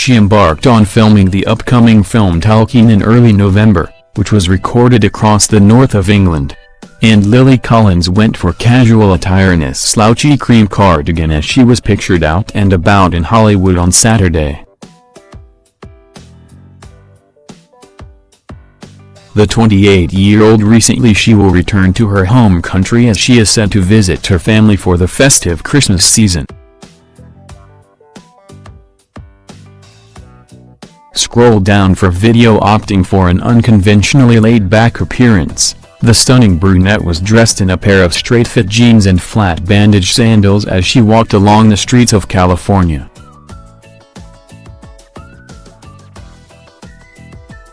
she embarked on filming the upcoming film Tolkien in early November, which was recorded across the north of England. And Lily Collins went for casual attire in a slouchy cream cardigan as she was pictured out and about in Hollywood on Saturday. The 28-year-old recently she will return to her home country as she is set to visit her family for the festive Christmas season. Scroll down for video opting for an unconventionally laid-back appearance. The stunning brunette was dressed in a pair of straight-fit jeans and flat bandage sandals as she walked along the streets of California.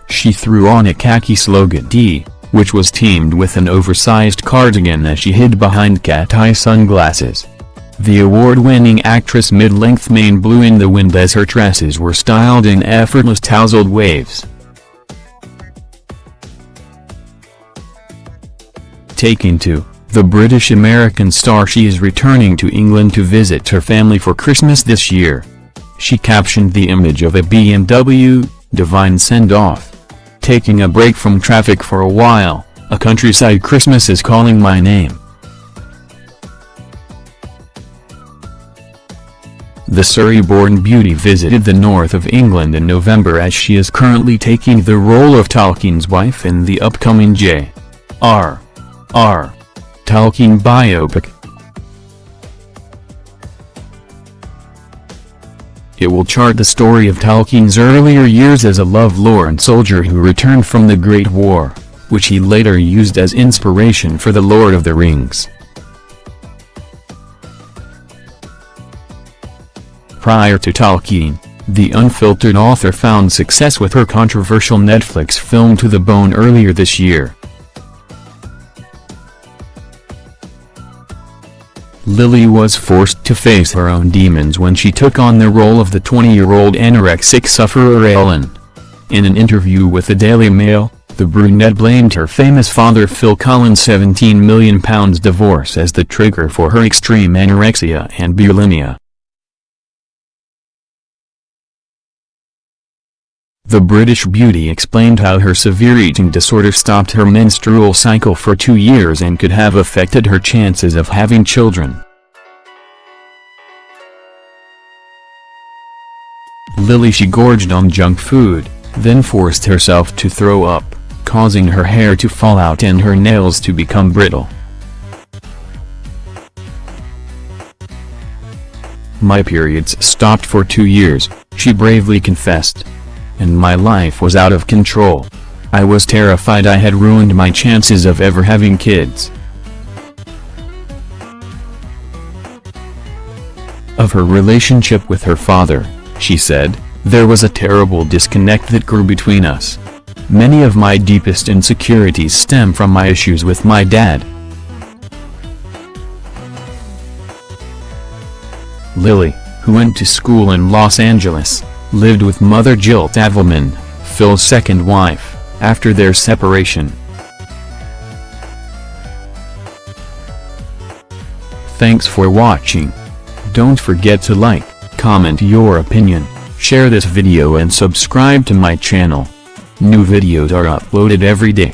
She threw on a khaki slogan D, which was teamed with an oversized cardigan as she hid behind cat-eye sunglasses. The award-winning actress mid-length mane blew in the wind as her tresses were styled in effortless tousled waves. Taking to, the British-American star she is returning to England to visit her family for Christmas this year. She captioned the image of a BMW, divine send-off. Taking a break from traffic for a while, a countryside Christmas is calling my name. The Surrey-born beauty visited the north of England in November as she is currently taking the role of Tolkien's wife in the upcoming J. R. R. Tolkien biopic. It will chart the story of Tolkien's earlier years as a love-lorn soldier who returned from the Great War, which he later used as inspiration for The Lord of the Rings. Prior to Tolkien, the unfiltered author found success with her controversial Netflix film To the Bone earlier this year. Lily was forced to face her own demons when she took on the role of the 20-year-old anorexic sufferer Ellen. In an interview with the Daily Mail, the brunette blamed her famous father Phil Collins' £17 million divorce as the trigger for her extreme anorexia and bulimia. The British beauty explained how her severe eating disorder stopped her menstrual cycle for two years and could have affected her chances of having children. Lily she gorged on junk food, then forced herself to throw up, causing her hair to fall out and her nails to become brittle. My periods stopped for two years, she bravely confessed and my life was out of control. I was terrified I had ruined my chances of ever having kids. Of her relationship with her father, she said, there was a terrible disconnect that grew between us. Many of my deepest insecurities stem from my issues with my dad. Lily, who went to school in Los Angeles, lived with mother Jill Tavelman, Phil's second wife, after their separation. Thanks for watching. Don't forget to like, comment your opinion, share this video and subscribe to my channel. New videos are uploaded every day.